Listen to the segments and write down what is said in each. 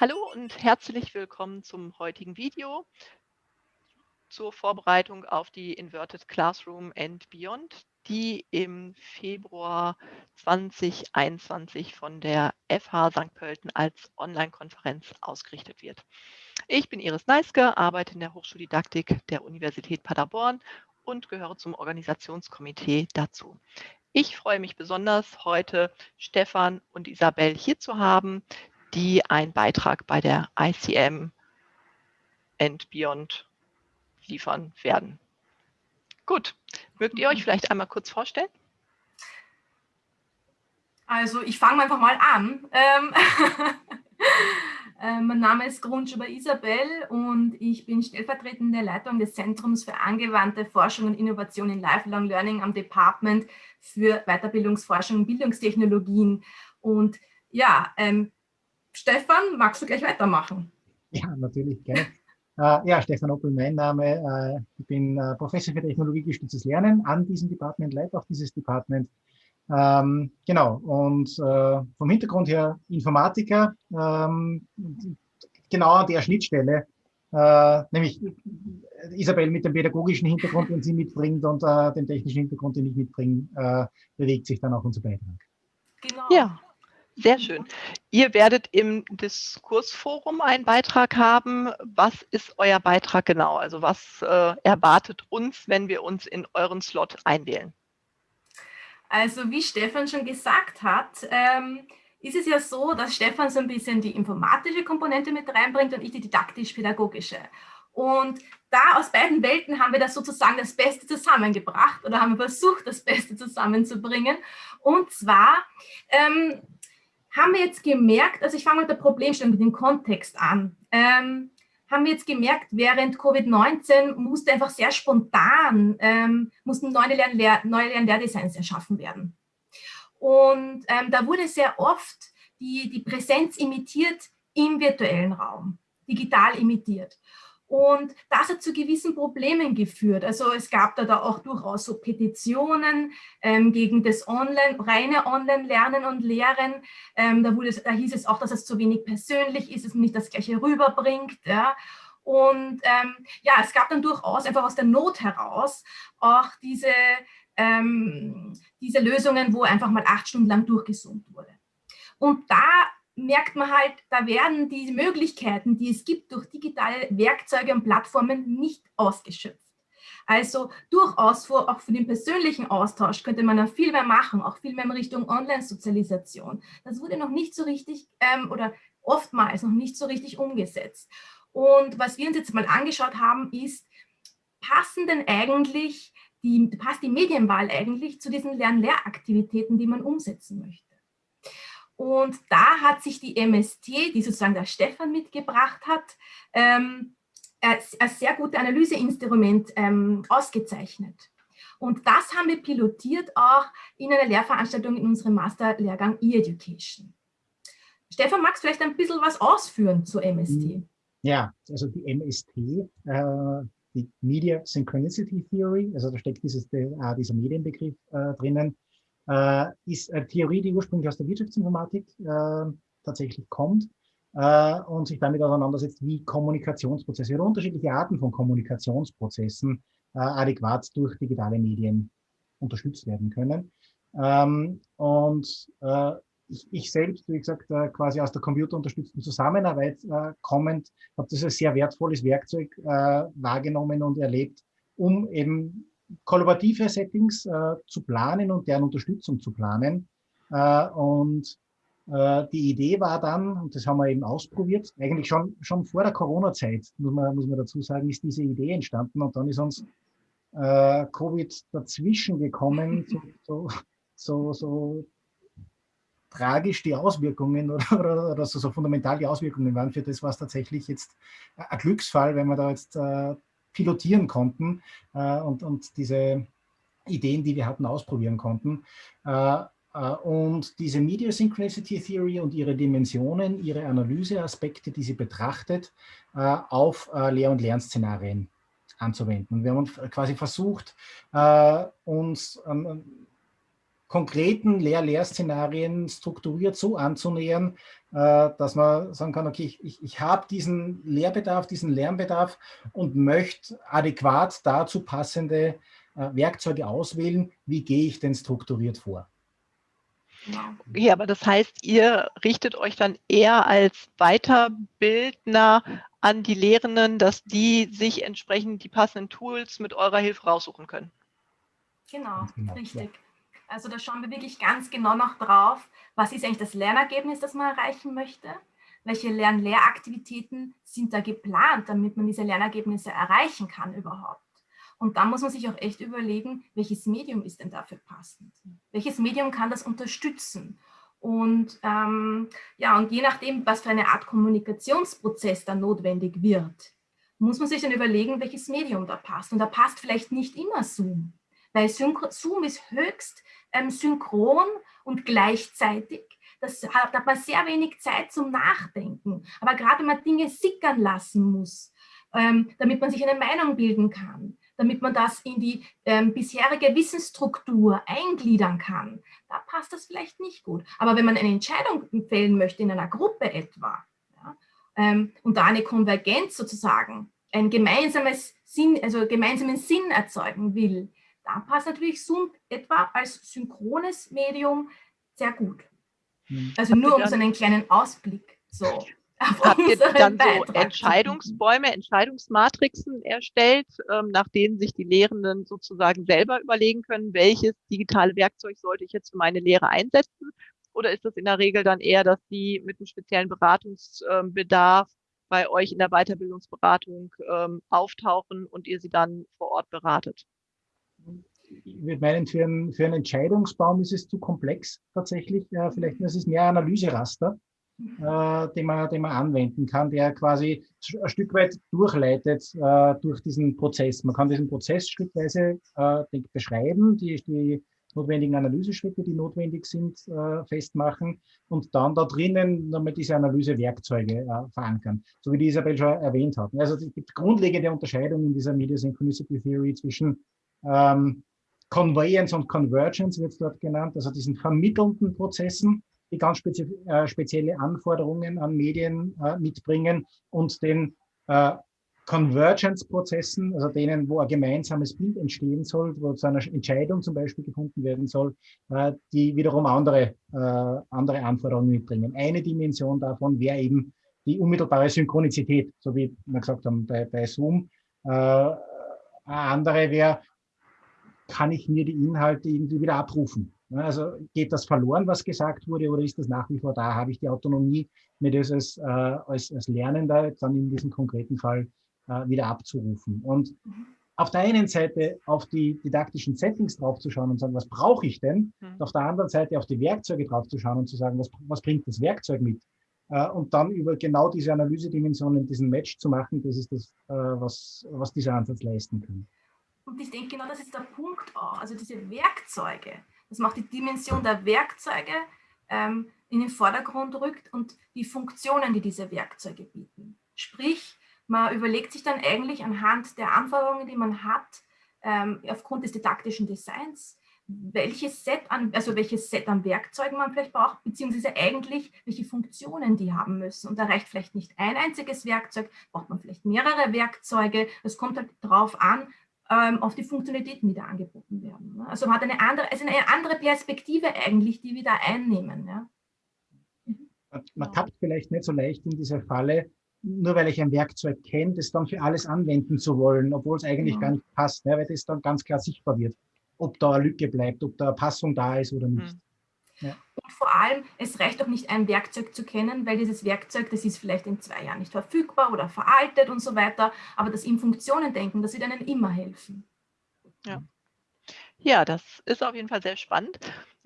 Hallo und herzlich willkommen zum heutigen Video zur Vorbereitung auf die Inverted Classroom and Beyond, die im Februar 2021 von der FH St. Pölten als Online-Konferenz ausgerichtet wird. Ich bin Iris Neiske, arbeite in der Hochschuldidaktik der Universität Paderborn und gehöre zum Organisationskomitee dazu. Ich freue mich besonders, heute Stefan und Isabel hier zu haben, die einen Beitrag bei der ICM and Beyond liefern werden. Gut, mögt ihr euch vielleicht einmal kurz vorstellen? Also ich fange einfach mal an. Ähm, äh, mein Name ist Grundschuber Isabel und ich bin stellvertretende Leitung des Zentrums für angewandte Forschung und Innovation in Lifelong Learning am Department für Weiterbildungsforschung und Bildungstechnologien. Und ja, ähm, Stefan, magst du gleich weitermachen? Ja, natürlich, gerne. äh, ja, Stefan Oppel, mein Name. Äh, ich bin äh, Professor für technologiegestütztes Lernen an diesem Department, leite auch dieses Department. Ähm, genau, und äh, vom Hintergrund her Informatiker, ähm, genau an der Schnittstelle, äh, nämlich Isabel mit dem pädagogischen Hintergrund, den sie mitbringt und äh, dem technischen Hintergrund, den ich mitbringe, bewegt sich dann auch unser Beitrag. Genau. Ja, sehr schön. Ihr werdet im Diskursforum einen Beitrag haben. Was ist euer Beitrag genau? Also was äh, erwartet uns, wenn wir uns in euren Slot einwählen? Also wie Stefan schon gesagt hat, ähm, ist es ja so, dass Stefan so ein bisschen die informatische Komponente mit reinbringt und ich die didaktisch-pädagogische. Und da aus beiden Welten haben wir das sozusagen das Beste zusammengebracht oder haben versucht, das Beste zusammenzubringen. Und zwar ähm, haben wir jetzt gemerkt, also ich fange mit der Problemstellung, mit dem Kontext an, ähm, haben wir jetzt gemerkt, während Covid-19 musste einfach sehr spontan, ähm, mussten neue, Lernlehr neue Lernlehrdesigns erschaffen werden. Und ähm, da wurde sehr oft die, die Präsenz imitiert im virtuellen Raum, digital imitiert. Und das hat zu gewissen Problemen geführt. Also es gab da, da auch durchaus so Petitionen ähm, gegen das Online, reine Online-Lernen und Lehren. Ähm, da, wurde, da hieß es auch, dass es zu wenig persönlich ist, es nicht das Gleiche rüberbringt. Ja. Und ähm, ja, es gab dann durchaus einfach aus der Not heraus auch diese, ähm, diese Lösungen, wo einfach mal acht Stunden lang durchgesummt wurde. Und da merkt man halt, da werden die Möglichkeiten, die es gibt durch digitale Werkzeuge und Plattformen nicht ausgeschöpft. Also durchaus auch für den persönlichen Austausch könnte man noch viel mehr machen, auch viel mehr in Richtung Online-Sozialisation. Das wurde noch nicht so richtig ähm, oder oftmals noch nicht so richtig umgesetzt. Und was wir uns jetzt mal angeschaut haben, ist, passen denn eigentlich die, passt die Medienwahl eigentlich zu diesen Lern-Lehraktivitäten, die man umsetzen möchte? Und da hat sich die MST, die sozusagen der Stefan mitgebracht hat, ähm, als, sehr gute Analyseinstrument ähm, ausgezeichnet. Und das haben wir pilotiert auch in einer Lehrveranstaltung in unserem Masterlehrgang E-Education. Stefan, magst du vielleicht ein bisschen was ausführen zur MST? Ja, also die MST, äh, die Media Synchronicity Theory, also da steckt dieses, äh, dieser Medienbegriff äh, drinnen, äh, ist eine Theorie, die ursprünglich aus der Wirtschaftsinformatik äh, tatsächlich kommt äh, und sich damit auseinandersetzt, wie Kommunikationsprozesse oder unterschiedliche Arten von Kommunikationsprozessen äh, adäquat durch digitale Medien unterstützt werden können. Ähm, und äh, ich, ich, selbst, wie gesagt, äh, quasi aus der computerunterstützten Zusammenarbeit kommend, habe das als sehr wertvolles Werkzeug wahrgenommen und erlebt, um eben kollaborative Settings äh, zu planen und deren Unterstützung zu planen. Äh, und äh, die Idee war dann, und das haben wir eben ausprobiert, eigentlich schon, schon vor der Corona-Zeit, muss man, muss man dazu sagen, ist diese Idee entstanden und dann ist uns äh, Covid dazwischen gekommen, so, so, so, so tragisch die Auswirkungen oder, oder, oder so, so, fundamental die Auswirkungen waren für das, was tatsächlich jetzt ein Glücksfall, wenn man da jetzt äh, pilotieren konnten äh, und, und diese Ideen, die wir hatten, ausprobieren konnten. Äh, äh, und diese Media Synchronicity Theory und ihre Dimensionen, ihre Analyseaspekte, die sie betrachtet, äh, auf äh, Lehr- und Lernszenarien anzuwenden. Wir haben quasi versucht, uns ähm, konkreten Lehr-Lehr-Szenarien strukturiert so anzunähern, äh, dass man sagen kann, okay, ich, ich, ich habe diesen Lehrbedarf, diesen Lernbedarf und möchte adäquat dazu passende äh, Werkzeuge auswählen. Wie gehe ich denn strukturiert vor? Ja, aber das heißt, ihr richtet euch dann eher als Weiterbildner an die Lehrenden, dass die sich entsprechend die passenden Tools mit eurer Hilfe raussuchen können. Genau, genau richtig. Also da schauen wir wirklich ganz genau noch drauf, was ist eigentlich das Lernergebnis, das man erreichen möchte, welche Lern-Lehraktivitäten sind da geplant, damit man diese Lernergebnisse erreichen kann überhaupt. Und da muss man sich auch echt überlegen, welches Medium ist denn dafür passend? Welches Medium kann das unterstützen? Und ähm, ja, und je nachdem, was für eine Art Kommunikationsprozess da notwendig wird, muss man sich dann überlegen, welches Medium da passt. Und da passt vielleicht nicht immer Zoom, weil Zoom ist höchst ähm, synchron und gleichzeitig. Das hat, man sehr wenig Zeit zum Nachdenken. Aber gerade wenn man Dinge sickern lassen muss, ähm, damit man sich eine Meinung bilden kann, damit man das in die ähm, bisherige Wissensstruktur eingliedern kann, da passt das vielleicht nicht gut. Aber wenn man eine Entscheidung fällen möchte in einer Gruppe etwa ja, ähm, und da eine Konvergenz sozusagen, ein gemeinsames Sinn, also gemeinsamen Sinn erzeugen will, da passt natürlich Zoom etwa als synchrones Medium sehr gut. Hm. Also nur um so einen kleinen Ausblick so Habt ihr dann so Entscheidungsbäume, Entscheidungsmatrixen erstellt, ähm, nach denen sich die Lehrenden sozusagen selber überlegen können, welches digitale Werkzeug sollte ich jetzt für meine Lehre einsetzen? Oder ist das in der Regel dann eher, dass die mit einem speziellen Beratungsbedarf bei euch in der Weiterbildungsberatung ähm, auftauchen und ihr sie dann vor Ort beratet? Ich würde meinen, für einen, für einen Entscheidungsbaum ist es zu komplex tatsächlich. Ja, vielleicht ist es mehr Analyseraster äh, den, man, den man anwenden kann, der quasi ein Stück weit durchleitet äh, durch diesen Prozess. Man kann diesen Prozess schrittweise äh, beschreiben, die, die notwendigen Analyseschritte, die notwendig sind, äh, festmachen und dann da drinnen nochmal diese Analysewerkzeuge äh, verankern, so wie die Isabel schon erwähnt hat. Also es gibt grundlegende Unterscheidung in dieser Media Synchronicity Theory zwischen ähm, Conveyance und Convergence wird dort genannt, also diesen vermittelnden Prozessen, die ganz spezi äh, spezielle Anforderungen an Medien äh, mitbringen und den äh, Convergence-Prozessen, also denen, wo ein gemeinsames Bild entstehen soll, wo zu einer Entscheidung zum Beispiel gefunden werden soll, äh, die wiederum andere, äh, andere Anforderungen mitbringen. Eine Dimension davon wäre eben die unmittelbare Synchronizität, so wie wir gesagt haben bei, bei Zoom. Äh, eine andere wäre, kann ich mir die Inhalte irgendwie wieder abrufen? Also geht das verloren, was gesagt wurde, oder ist das nach wie vor da? Habe ich die Autonomie, mir das als, äh, als, als Lernender dann in diesem konkreten Fall äh, wieder abzurufen? Und mhm. auf der einen Seite auf die didaktischen Settings draufzuschauen und sagen, was brauche ich denn? Mhm. Und auf der anderen Seite auf die Werkzeuge draufzuschauen und zu sagen, was, was bringt das Werkzeug mit? Äh, und dann über genau diese Analysedimensionen diesen Match zu machen, das ist das, äh, was, was dieser Ansatz leisten kann. Und ich denke, genau das ist der Punkt auch. Also diese Werkzeuge, das macht die Dimension der Werkzeuge ähm, in den Vordergrund rückt und die Funktionen, die diese Werkzeuge bieten. Sprich, man überlegt sich dann eigentlich anhand der Anforderungen, die man hat, ähm, aufgrund des didaktischen Designs, welches Set an, also welches Set an Werkzeugen man vielleicht braucht, beziehungsweise eigentlich, welche Funktionen die haben müssen. Und da reicht vielleicht nicht ein einziges Werkzeug, braucht man vielleicht mehrere Werkzeuge. Es kommt halt darauf an, ähm, auf die Funktionalitäten, die da angeboten werden. Ne? Also man hat eine andere, also eine andere Perspektive eigentlich, die wir da einnehmen. Ja? Mhm. Man tappt vielleicht nicht so leicht in diese Falle, nur weil ich ein Werkzeug kenne, das dann für alles anwenden zu wollen, obwohl es eigentlich ja. gar nicht passt, ne? weil das dann ganz klar sichtbar wird, ob da eine Lücke bleibt, ob da eine Passung da ist oder nicht. Mhm. Ja. Und vor allem, es reicht auch nicht, ein Werkzeug zu kennen, weil dieses Werkzeug, das ist vielleicht in zwei Jahren nicht verfügbar oder veraltet und so weiter, aber das im Funktionen denken, das wird einem immer helfen. Ja. ja, das ist auf jeden Fall sehr spannend.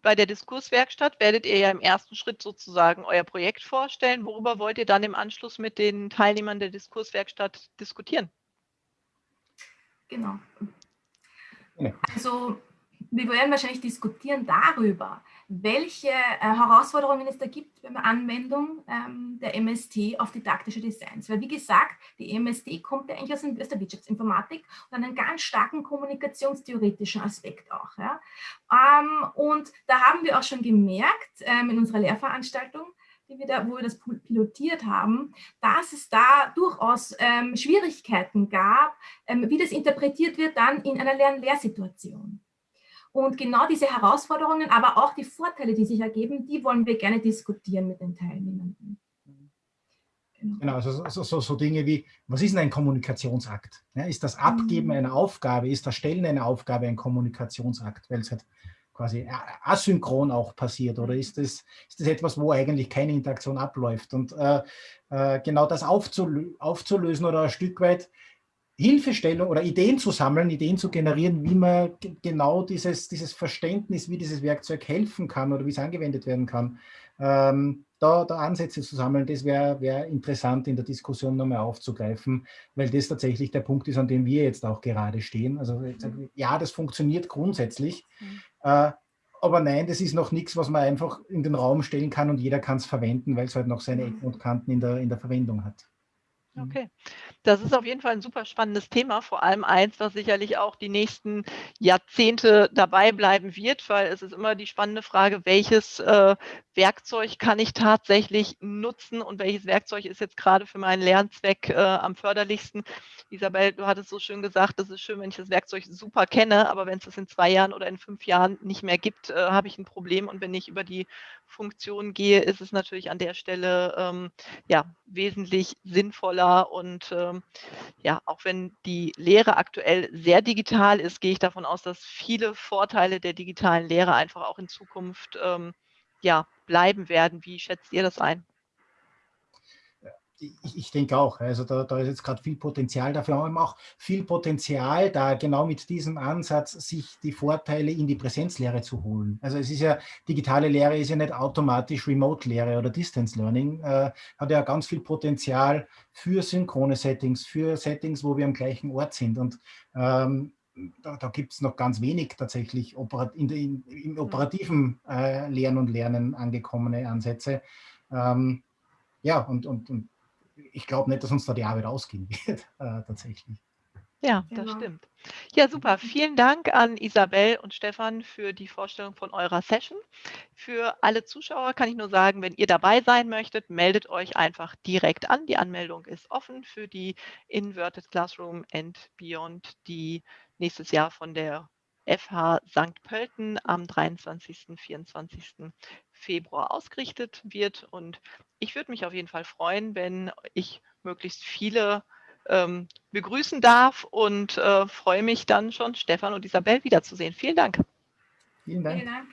Bei der Diskurswerkstatt werdet ihr ja im ersten Schritt sozusagen euer Projekt vorstellen. Worüber wollt ihr dann im Anschluss mit den Teilnehmern der Diskurswerkstatt diskutieren? Genau. Also wir werden wahrscheinlich diskutieren darüber, welche äh, Herausforderungen es da gibt beim Anwendung ähm, der MST auf didaktische Designs. Weil wie gesagt, die MST kommt ja eigentlich aus, der Wirtschaftsinformatik und einen ganz starken kommunikationstheoretischen Aspekt auch. Ja. Ähm, und da haben wir auch schon gemerkt ähm, in unserer Lehrveranstaltung, die wir da, wo wir das pilotiert haben, dass es da durchaus Schwierigkeiten gab, wie das interpretiert wird dann in einer Lern-Lehrsituation. Und genau diese Herausforderungen, aber auch die Vorteile, die sich ergeben, die wollen wir gerne diskutieren mit den Teilnehmenden. Genau, genau also so, so, so, Dinge wie, was ist denn ein Kommunikationsakt? Ja, ist das Abgeben mhm. einer Aufgabe, ist das Stellen einer Aufgabe ein Kommunikationsakt, weil es halt quasi asynchron auch passiert oder ist das, ist das etwas, wo eigentlich keine Interaktion abläuft? Und äh, äh, genau das aufzulö aufzulösen oder ein Stück weit Hilfestellung oder Ideen zu sammeln, Ideen zu generieren, wie man genau dieses, dieses Verständnis, wie dieses Werkzeug helfen kann oder wie es angewendet werden kann, ähm, da, da, Ansätze zu sammeln, das wäre wär interessant in der Diskussion nochmal aufzugreifen, weil das tatsächlich der Punkt ist, an dem wir jetzt auch gerade stehen. Also ja, das funktioniert grundsätzlich, mhm. äh, aber nein, das ist noch nichts, was man einfach in den Raum stellen kann und jeder kann es verwenden, weil es halt noch seine Ecken und Kanten in der, in der Verwendung hat. Mhm. Okay. Das ist auf jeden Fall ein super spannendes Thema, vor allem eins, was sicherlich auch die nächsten Jahrzehnte dabei bleiben wird, weil es ist immer die spannende Frage, welches äh, Werkzeug kann ich tatsächlich nutzen und welches Werkzeug ist jetzt gerade für meinen Lernzweck äh, am förderlichsten. Isabel, du hattest so schön gesagt, es ist schön, wenn ich das Werkzeug super kenne, aber wenn es es in zwei Jahren oder in fünf Jahren nicht mehr gibt, äh, habe ich ein Problem und wenn ich über die Funktion gehe, ist es natürlich an der Stelle ähm, ja, wesentlich sinnvoller. Und ähm, ja, auch wenn die Lehre aktuell sehr digital ist, gehe ich davon aus, dass viele Vorteile der digitalen Lehre einfach auch in Zukunft ähm, ja, bleiben werden. Wie schätzt ihr das ein? Ich, ich, denke auch, also da, da ist jetzt gerade viel Potenzial dafür, aber auch viel Potenzial, da genau mit diesem Ansatz sich die Vorteile in die Präsenzlehre zu holen. Also es ist ja, digitale Lehre ist ja nicht automatisch Remote-Lehre oder Distance Learning, äh, hat ja ganz viel Potenzial für synchrone Settings, für Settings, wo wir am gleichen Ort sind und ähm, da, da gibt es noch ganz wenig tatsächlich in der, in, im operativen äh, Lernen und Lernen angekommene Ansätze. Ähm, ja, und, und, und ich glaube nicht, dass uns da die Arbeit ausgehen wird, äh, tatsächlich. Ja, das genau. stimmt. Ja, super. Vielen Dank an Isabel und Stefan für die Vorstellung von eurer Session. Für alle Zuschauer kann ich nur sagen, wenn ihr dabei sein möchtet, meldet euch einfach direkt an. Die Anmeldung ist offen für die Inverted Classroom and Beyond, die nächstes Jahr von der FH St. Pölten am 23. 24. Februar ausgerichtet wird. Und ich würde mich auf jeden Fall freuen, wenn ich möglichst viele ähm, begrüßen darf und äh, freue mich dann schon, Stefan und Isabel wiederzusehen. Vielen Dank. Vielen Dank. Vielen Dank.